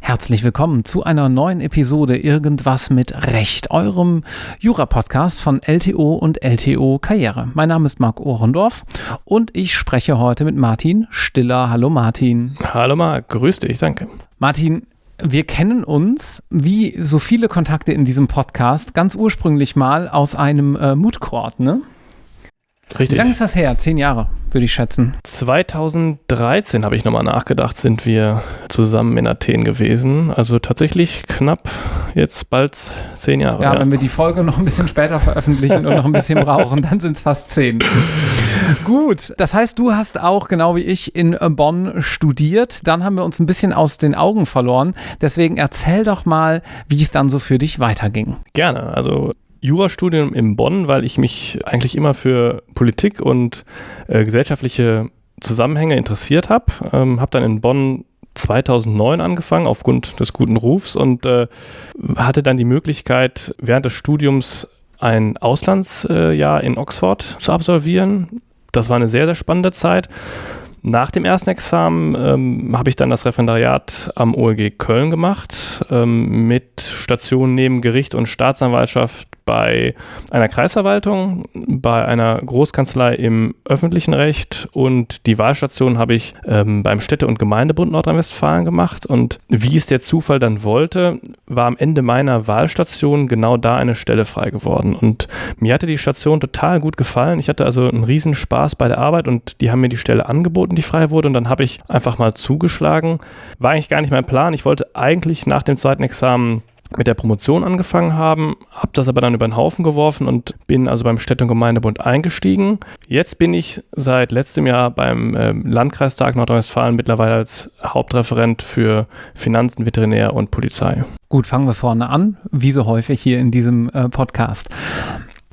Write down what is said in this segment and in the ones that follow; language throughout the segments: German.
Herzlich willkommen zu einer neuen Episode Irgendwas mit Recht, eurem Jura-Podcast von LTO und LTO Karriere. Mein Name ist Marc Ohrendorf und ich spreche heute mit Martin Stiller. Hallo Martin. Hallo Marc, grüß dich, danke. Martin, wir kennen uns, wie so viele Kontakte in diesem Podcast, ganz ursprünglich mal aus einem äh, Mood Court, ne? Richtig. Wie lange ist das her? Zehn Jahre, würde ich schätzen. 2013 habe ich nochmal nachgedacht, sind wir zusammen in Athen gewesen. Also tatsächlich knapp jetzt bald zehn Jahre. Ja, ja. wenn wir die Folge noch ein bisschen später veröffentlichen und noch ein bisschen brauchen, dann sind es fast zehn. Gut, das heißt, du hast auch genau wie ich in Bonn studiert. Dann haben wir uns ein bisschen aus den Augen verloren. Deswegen erzähl doch mal, wie es dann so für dich weiterging. Gerne. Also Jurastudium in Bonn, weil ich mich eigentlich immer für Politik und äh, gesellschaftliche Zusammenhänge interessiert habe. Ähm, habe dann in Bonn 2009 angefangen aufgrund des guten Rufs und äh, hatte dann die Möglichkeit, während des Studiums ein Auslandsjahr in Oxford zu absolvieren. Das war eine sehr, sehr spannende Zeit. Nach dem ersten Examen ähm, habe ich dann das Referendariat am OLG Köln gemacht, ähm, mit Stationen neben Gericht und Staatsanwaltschaft bei einer Kreisverwaltung, bei einer Großkanzlei im öffentlichen Recht und die Wahlstation habe ich ähm, beim Städte- und Gemeindebund Nordrhein-Westfalen gemacht. Und wie es der Zufall dann wollte, war am Ende meiner Wahlstation genau da eine Stelle frei geworden. Und mir hatte die Station total gut gefallen. Ich hatte also einen riesen Spaß bei der Arbeit und die haben mir die Stelle angeboten, die frei wurde. Und dann habe ich einfach mal zugeschlagen. War eigentlich gar nicht mein Plan. Ich wollte eigentlich nach dem zweiten Examen mit der Promotion angefangen haben, habe das aber dann über den Haufen geworfen und bin also beim Städte- und Gemeindebund eingestiegen. Jetzt bin ich seit letztem Jahr beim äh, Landkreistag Nordrhein-Westfalen mittlerweile als Hauptreferent für Finanzen, Veterinär und Polizei. Gut, fangen wir vorne an, wie so häufig hier in diesem äh, Podcast.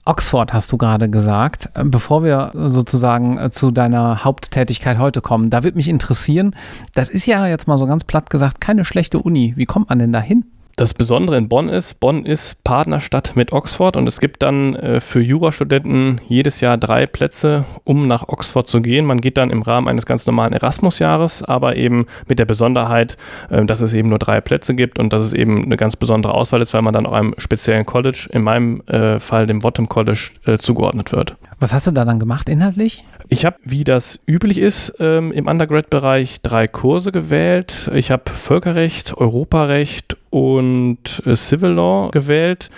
Oxford hast du gerade gesagt. Bevor wir sozusagen äh, zu deiner Haupttätigkeit heute kommen, da würde mich interessieren, das ist ja jetzt mal so ganz platt gesagt keine schlechte Uni. Wie kommt man denn da hin? Das Besondere in Bonn ist, Bonn ist Partnerstadt mit Oxford und es gibt dann äh, für Jurastudenten jedes Jahr drei Plätze, um nach Oxford zu gehen. Man geht dann im Rahmen eines ganz normalen Erasmus-Jahres, aber eben mit der Besonderheit, äh, dass es eben nur drei Plätze gibt und dass es eben eine ganz besondere Auswahl ist, weil man dann auch einem speziellen College, in meinem äh, Fall dem Bottom College, äh, zugeordnet wird. Was hast du da dann gemacht inhaltlich? Ich habe, wie das üblich ist, ähm, im Undergrad-Bereich drei Kurse gewählt. Ich habe Völkerrecht, Europarecht und äh, Civil Law gewählt.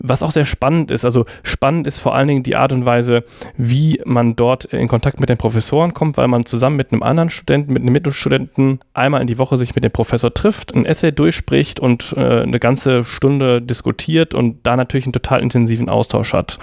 Was auch sehr spannend ist, also spannend ist vor allen Dingen die Art und Weise, wie man dort in Kontakt mit den Professoren kommt, weil man zusammen mit einem anderen Studenten, mit einem Mittelstudenten einmal in die Woche sich mit dem Professor trifft, ein Essay durchspricht und äh, eine ganze Stunde diskutiert und da natürlich einen total intensiven Austausch hat.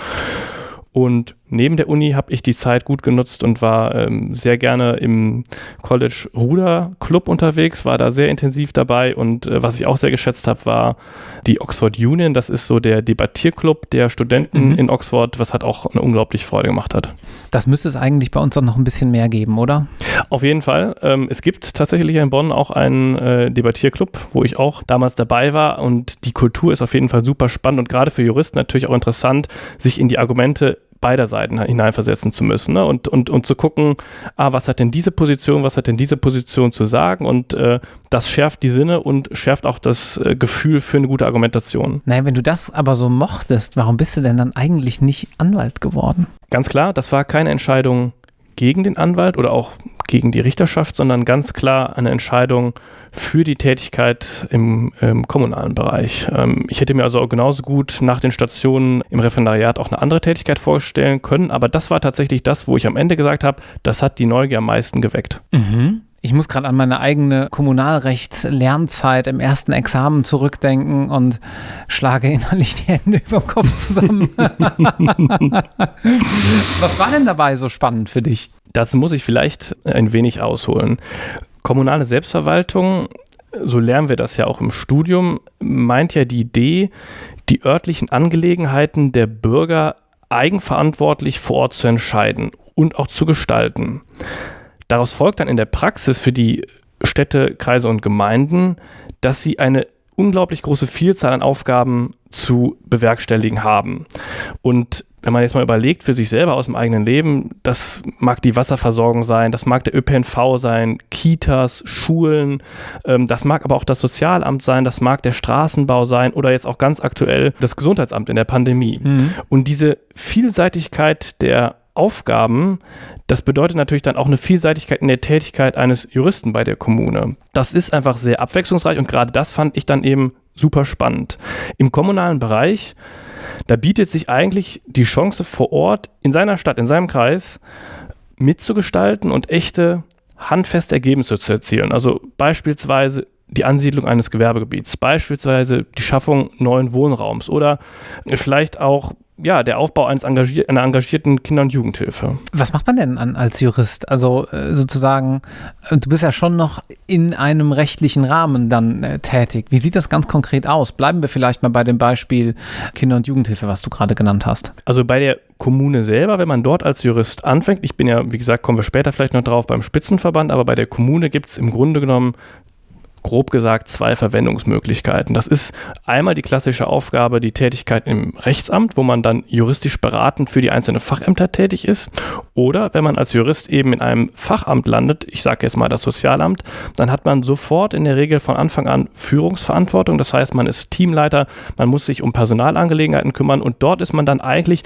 Und neben der Uni habe ich die Zeit gut genutzt und war ähm, sehr gerne im College Ruder Club unterwegs, war da sehr intensiv dabei und äh, was ich auch sehr geschätzt habe, war die Oxford Union. Das ist so der Debattierclub der Studenten mhm. in Oxford, was hat auch eine unglaublich Freude gemacht hat. Das müsste es eigentlich bei uns auch noch ein bisschen mehr geben, oder? Auf jeden Fall. Ähm, es gibt tatsächlich in Bonn auch einen äh, Debattierclub, wo ich auch damals dabei war und die Kultur ist auf jeden Fall super spannend und gerade für Juristen natürlich auch interessant, sich in die Argumente beider Seiten hineinversetzen zu müssen ne? und, und, und zu gucken, ah, was hat denn diese Position, was hat denn diese Position zu sagen und äh, das schärft die Sinne und schärft auch das äh, Gefühl für eine gute Argumentation. Naja, wenn du das aber so mochtest, warum bist du denn dann eigentlich nicht Anwalt geworden? Ganz klar, das war keine Entscheidung gegen den Anwalt oder auch gegen die Richterschaft, sondern ganz klar eine Entscheidung für die Tätigkeit im, im kommunalen Bereich. Ähm, ich hätte mir also auch genauso gut nach den Stationen im Referendariat auch eine andere Tätigkeit vorstellen können, aber das war tatsächlich das, wo ich am Ende gesagt habe, das hat die Neugier am meisten geweckt. Mhm. Ich muss gerade an meine eigene Kommunalrechtslernzeit im ersten Examen zurückdenken und schlage innerlich die Hände über den Kopf zusammen. Was war denn dabei so spannend für dich? Dazu muss ich vielleicht ein wenig ausholen. Kommunale Selbstverwaltung, so lernen wir das ja auch im Studium, meint ja die Idee, die örtlichen Angelegenheiten der Bürger eigenverantwortlich vor Ort zu entscheiden und auch zu gestalten. Daraus folgt dann in der Praxis für die Städte, Kreise und Gemeinden, dass sie eine unglaublich große Vielzahl an Aufgaben zu bewerkstelligen haben. Und wenn man jetzt mal überlegt für sich selber aus dem eigenen Leben, das mag die Wasserversorgung sein, das mag der ÖPNV sein, Kitas, Schulen, ähm, das mag aber auch das Sozialamt sein, das mag der Straßenbau sein oder jetzt auch ganz aktuell das Gesundheitsamt in der Pandemie. Mhm. Und diese Vielseitigkeit der Aufgaben, das bedeutet natürlich dann auch eine Vielseitigkeit in der Tätigkeit eines Juristen bei der Kommune. Das ist einfach sehr abwechslungsreich und gerade das fand ich dann eben super spannend. Im kommunalen Bereich da bietet sich eigentlich die Chance vor Ort in seiner Stadt, in seinem Kreis mitzugestalten und echte handfeste Ergebnisse zu erzielen. Also beispielsweise die Ansiedlung eines Gewerbegebiets, beispielsweise die Schaffung neuen Wohnraums oder vielleicht auch ja, der Aufbau eines engagier einer engagierten Kinder- und Jugendhilfe. Was macht man denn an, als Jurist? Also äh, sozusagen, äh, du bist ja schon noch in einem rechtlichen Rahmen dann äh, tätig. Wie sieht das ganz konkret aus? Bleiben wir vielleicht mal bei dem Beispiel Kinder- und Jugendhilfe, was du gerade genannt hast. Also bei der Kommune selber, wenn man dort als Jurist anfängt, ich bin ja, wie gesagt, kommen wir später vielleicht noch drauf beim Spitzenverband, aber bei der Kommune gibt es im Grunde genommen grob gesagt zwei Verwendungsmöglichkeiten. Das ist einmal die klassische Aufgabe, die Tätigkeit im Rechtsamt, wo man dann juristisch beratend für die einzelnen Fachämter tätig ist. Oder wenn man als Jurist eben in einem Fachamt landet, ich sage jetzt mal das Sozialamt, dann hat man sofort in der Regel von Anfang an Führungsverantwortung. Das heißt, man ist Teamleiter, man muss sich um Personalangelegenheiten kümmern und dort ist man dann eigentlich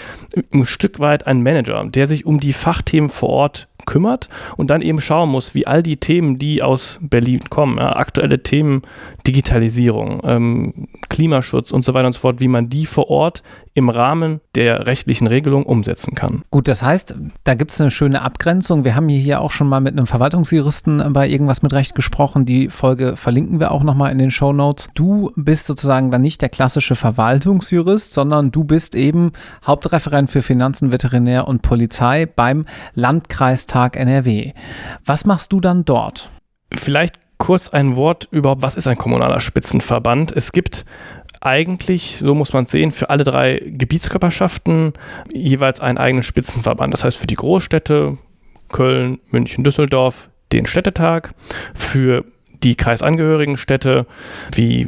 ein Stück weit ein Manager, der sich um die Fachthemen vor Ort kümmert und dann eben schauen muss, wie all die Themen, die aus Berlin kommen, ja, aktuelle Themen, Digitalisierung, ähm, Klimaschutz und so weiter und so fort, wie man die vor Ort im Rahmen der rechtlichen Regelung umsetzen kann. Gut, das heißt, da gibt es eine schöne Abgrenzung. Wir haben hier auch schon mal mit einem Verwaltungsjuristen bei irgendwas mit Recht gesprochen. Die Folge verlinken wir auch nochmal in den Show Notes. Du bist sozusagen dann nicht der klassische Verwaltungsjurist, sondern du bist eben Hauptreferent für Finanzen, Veterinär und Polizei beim Landkreistag NRW. Was machst du dann dort? Vielleicht kurz ein Wort über, was ist ein kommunaler Spitzenverband? Es gibt eigentlich, so muss man es sehen, für alle drei Gebietskörperschaften jeweils einen eigenen Spitzenverband. Das heißt für die Großstädte Köln, München, Düsseldorf den Städtetag, für die kreisangehörigen Städte wie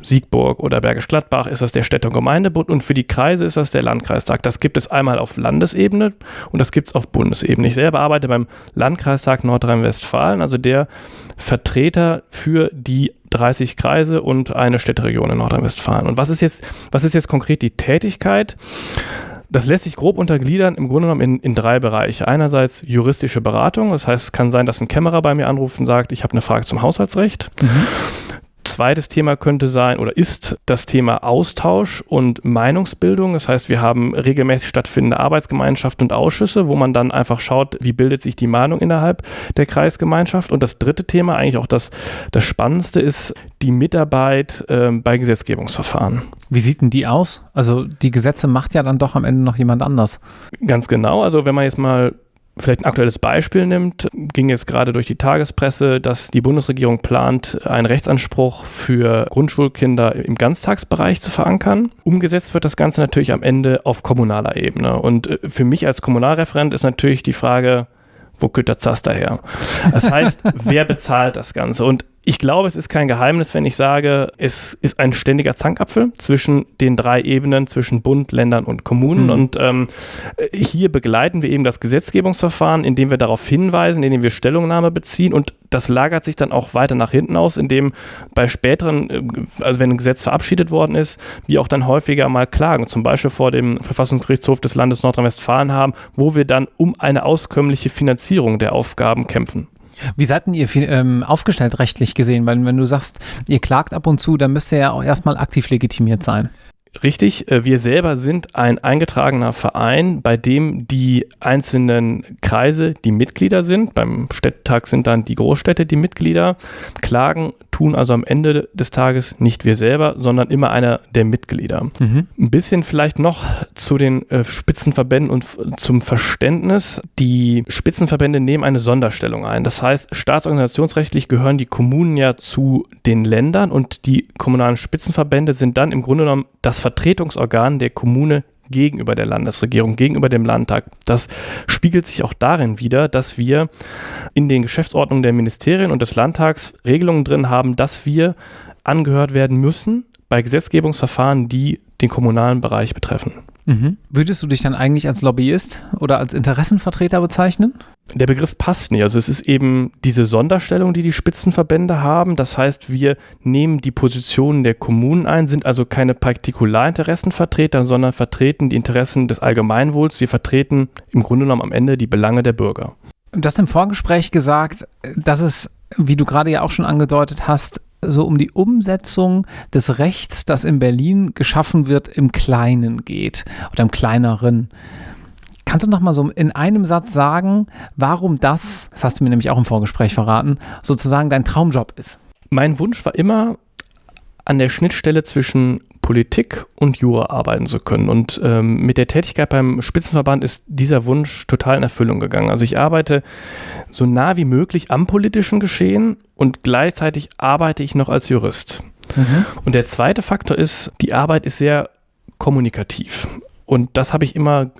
Siegburg oder Bergisch Gladbach ist das der Städte- und Gemeindebund und für die Kreise ist das der Landkreistag. Das gibt es einmal auf Landesebene und das gibt es auf Bundesebene. Ich selber arbeite beim Landkreistag Nordrhein-Westfalen, also der Vertreter für die 30 Kreise und eine Städteregion in Nordrhein-Westfalen. Und was ist jetzt, was ist jetzt konkret die Tätigkeit? Das lässt sich grob untergliedern, im Grunde genommen in, in drei Bereiche. Einerseits juristische Beratung, das heißt, es kann sein, dass ein Kämmerer bei mir anruft und sagt, ich habe eine Frage zum Haushaltsrecht. Mhm. Zweites Thema könnte sein oder ist das Thema Austausch und Meinungsbildung. Das heißt, wir haben regelmäßig stattfindende Arbeitsgemeinschaften und Ausschüsse, wo man dann einfach schaut, wie bildet sich die Meinung innerhalb der Kreisgemeinschaft. Und das dritte Thema, eigentlich auch das, das Spannendste, ist die Mitarbeit äh, bei Gesetzgebungsverfahren. Wie sieht denn die aus? Also die Gesetze macht ja dann doch am Ende noch jemand anders. Ganz genau. Also wenn man jetzt mal vielleicht ein aktuelles Beispiel nimmt, ging jetzt gerade durch die Tagespresse, dass die Bundesregierung plant, einen Rechtsanspruch für Grundschulkinder im Ganztagsbereich zu verankern. Umgesetzt wird das Ganze natürlich am Ende auf kommunaler Ebene. Und äh, für mich als Kommunalreferent ist natürlich die Frage, wo kommt der Zaster her? Das heißt, wer bezahlt das Ganze? Und ich glaube, es ist kein Geheimnis, wenn ich sage, es ist ein ständiger Zankapfel zwischen den drei Ebenen, zwischen Bund, Ländern und Kommunen. Mhm. Und ähm, hier begleiten wir eben das Gesetzgebungsverfahren, indem wir darauf hinweisen, indem wir Stellungnahme beziehen. Und das lagert sich dann auch weiter nach hinten aus, indem bei späteren, äh, also wenn ein Gesetz verabschiedet worden ist, wir auch dann häufiger mal klagen, zum Beispiel vor dem Verfassungsgerichtshof des Landes Nordrhein-Westfalen haben, wo wir dann um eine auskömmliche Finanzierung der Aufgaben kämpfen. Wie seid denn ihr ähm, aufgestellt rechtlich gesehen? Weil wenn du sagst, ihr klagt ab und zu, dann müsst ihr ja auch erstmal aktiv legitimiert sein. Richtig, äh, wir selber sind ein eingetragener Verein, bei dem die einzelnen Kreise die Mitglieder sind. Beim Städtetag sind dann die Großstädte die Mitglieder. Klagen tun also am Ende des Tages nicht wir selber, sondern immer einer der Mitglieder. Mhm. Ein bisschen vielleicht noch zu den äh, Spitzenverbänden und zum Verständnis. Die Spitzenverbände nehmen eine Sonderstellung ein. Das heißt, staatsorganisationsrechtlich gehören die Kommunen ja zu den Ländern und die kommunalen Spitzenverbände sind dann im Grunde genommen das Vertretungsorgan der Kommune gegenüber der Landesregierung, gegenüber dem Landtag. Das spiegelt sich auch darin wider, dass wir in den Geschäftsordnungen der Ministerien und des Landtags Regelungen drin haben, dass wir angehört werden müssen bei Gesetzgebungsverfahren, die den kommunalen Bereich betreffen. Mhm. Würdest du dich dann eigentlich als Lobbyist oder als Interessenvertreter bezeichnen? Der Begriff passt nicht. Also es ist eben diese Sonderstellung, die die Spitzenverbände haben. Das heißt, wir nehmen die Positionen der Kommunen ein, sind also keine Partikularinteressenvertreter, sondern vertreten die Interessen des Allgemeinwohls. Wir vertreten im Grunde genommen am Ende die Belange der Bürger. Du hast im Vorgespräch gesagt, dass es, wie du gerade ja auch schon angedeutet hast, so um die Umsetzung des Rechts, das in Berlin geschaffen wird, im Kleinen geht oder im Kleineren. Kannst du noch mal so in einem Satz sagen, warum das, das hast du mir nämlich auch im Vorgespräch verraten, sozusagen dein Traumjob ist? Mein Wunsch war immer, an der Schnittstelle zwischen Politik und Jura arbeiten zu können. Und ähm, mit der Tätigkeit beim Spitzenverband ist dieser Wunsch total in Erfüllung gegangen. Also ich arbeite so nah wie möglich am politischen Geschehen und gleichzeitig arbeite ich noch als Jurist. Mhm. Und der zweite Faktor ist, die Arbeit ist sehr kommunikativ. Und das habe ich immer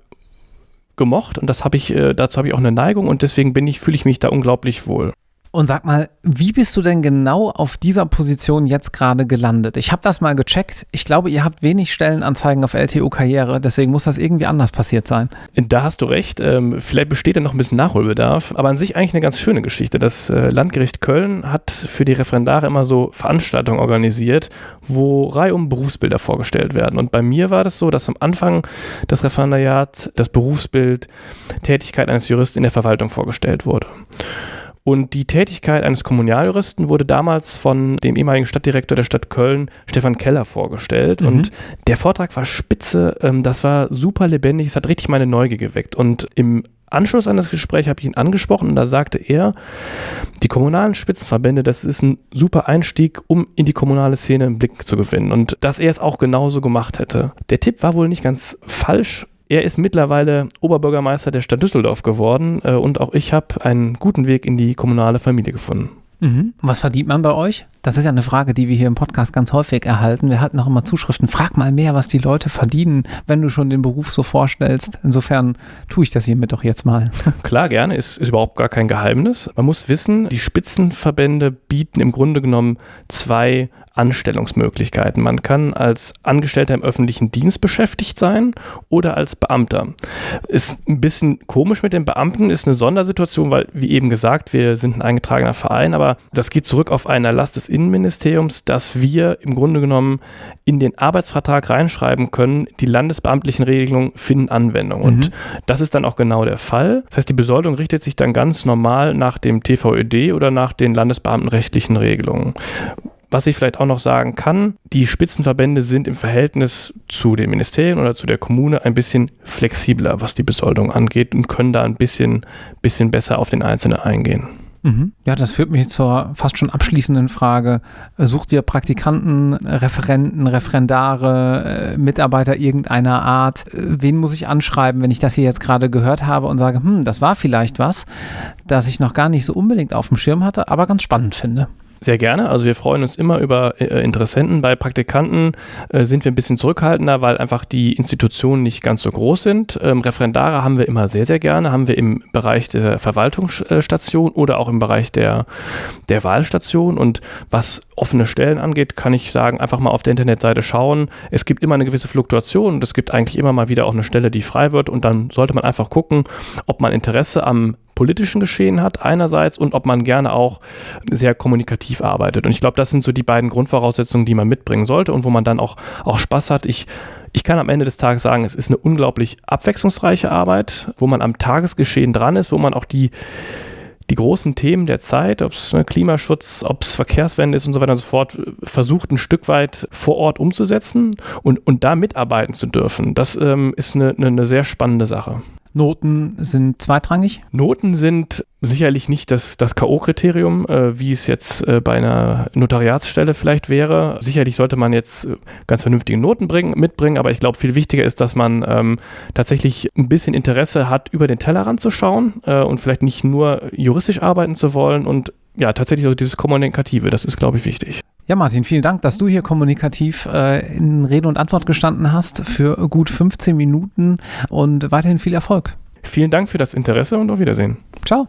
gemocht und das habe ich, äh, dazu habe ich auch eine Neigung und deswegen bin ich, fühle ich mich da unglaublich wohl. Und sag mal, wie bist du denn genau auf dieser Position jetzt gerade gelandet? Ich habe das mal gecheckt. Ich glaube, ihr habt wenig Stellenanzeigen auf LTO Karriere, deswegen muss das irgendwie anders passiert sein. Da hast du recht. Ähm, vielleicht besteht da noch ein bisschen Nachholbedarf, aber an sich eigentlich eine ganz schöne Geschichte. Das äh, Landgericht Köln hat für die Referendare immer so Veranstaltungen organisiert, wo reihum Berufsbilder vorgestellt werden. Und bei mir war das so, dass am Anfang des Referendariats das Berufsbild Tätigkeit eines Juristen in der Verwaltung vorgestellt wurde. Und die Tätigkeit eines Kommunaljuristen wurde damals von dem ehemaligen Stadtdirektor der Stadt Köln, Stefan Keller, vorgestellt. Mhm. Und der Vortrag war spitze, ähm, das war super lebendig, es hat richtig meine Neugier geweckt. Und im Anschluss an das Gespräch habe ich ihn angesprochen und da sagte er, die kommunalen Spitzenverbände, das ist ein super Einstieg, um in die kommunale Szene einen Blick zu gewinnen und dass er es auch genauso gemacht hätte. Der Tipp war wohl nicht ganz falsch er ist mittlerweile Oberbürgermeister der Stadt Düsseldorf geworden äh, und auch ich habe einen guten Weg in die kommunale Familie gefunden. Mhm. Was verdient man bei euch? Das ist ja eine Frage, die wir hier im Podcast ganz häufig erhalten. Wir hatten auch immer Zuschriften. Frag mal mehr, was die Leute verdienen, wenn du schon den Beruf so vorstellst. Insofern tue ich das hiermit doch jetzt mal. Klar, gerne. Ist, ist überhaupt gar kein Geheimnis. Man muss wissen, die Spitzenverbände bieten im Grunde genommen zwei Anstellungsmöglichkeiten. Man kann als Angestellter im öffentlichen Dienst beschäftigt sein oder als Beamter. Ist ein bisschen komisch mit den Beamten, ist eine Sondersituation, weil, wie eben gesagt, wir sind ein eingetragener Verein, aber das geht zurück auf einen Erlass des Innenministeriums, dass wir im Grunde genommen in den Arbeitsvertrag reinschreiben können, die landesbeamtlichen Regelungen finden Anwendung. Mhm. Und das ist dann auch genau der Fall. Das heißt, die Besoldung richtet sich dann ganz normal nach dem TVÖD oder nach den landesbeamtenrechtlichen Regelungen. Was ich vielleicht auch noch sagen kann, die Spitzenverbände sind im Verhältnis zu den Ministerien oder zu der Kommune ein bisschen flexibler, was die Besoldung angeht und können da ein bisschen, bisschen besser auf den Einzelnen eingehen. Mhm. Ja, das führt mich zur fast schon abschließenden Frage. Sucht ihr Praktikanten, Referenten, Referendare, äh, Mitarbeiter irgendeiner Art? Wen muss ich anschreiben, wenn ich das hier jetzt gerade gehört habe und sage, hm, das war vielleicht was, das ich noch gar nicht so unbedingt auf dem Schirm hatte, aber ganz spannend finde? Sehr gerne. Also wir freuen uns immer über äh, Interessenten. Bei Praktikanten äh, sind wir ein bisschen zurückhaltender, weil einfach die Institutionen nicht ganz so groß sind. Ähm, Referendare haben wir immer sehr, sehr gerne. Haben wir im Bereich der Verwaltungsstation oder auch im Bereich der, der Wahlstation. Und was offene Stellen angeht, kann ich sagen, einfach mal auf der Internetseite schauen. Es gibt immer eine gewisse Fluktuation und es gibt eigentlich immer mal wieder auch eine Stelle, die frei wird. Und dann sollte man einfach gucken, ob man Interesse am politischen Geschehen hat einerseits und ob man gerne auch sehr kommunikativ arbeitet. Und ich glaube, das sind so die beiden Grundvoraussetzungen, die man mitbringen sollte und wo man dann auch, auch Spaß hat. Ich ich kann am Ende des Tages sagen, es ist eine unglaublich abwechslungsreiche Arbeit, wo man am Tagesgeschehen dran ist, wo man auch die, die großen Themen der Zeit, ob es ne, Klimaschutz, ob es Verkehrswende ist und so weiter und so fort, versucht ein Stück weit vor Ort umzusetzen und, und da mitarbeiten zu dürfen. Das ähm, ist eine, eine, eine sehr spannende Sache. Noten sind zweitrangig? Noten sind sicherlich nicht das, das K.O.-Kriterium, äh, wie es jetzt äh, bei einer Notariatsstelle vielleicht wäre. Sicherlich sollte man jetzt äh, ganz vernünftige Noten bringen, mitbringen, aber ich glaube, viel wichtiger ist, dass man ähm, tatsächlich ein bisschen Interesse hat, über den Tellerrand zu schauen äh, und vielleicht nicht nur juristisch arbeiten zu wollen und ja, tatsächlich also dieses Kommunikative, das ist, glaube ich, wichtig. Ja, Martin, vielen Dank, dass du hier kommunikativ äh, in Rede und Antwort gestanden hast für gut 15 Minuten und weiterhin viel Erfolg. Vielen Dank für das Interesse und auf Wiedersehen. Ciao.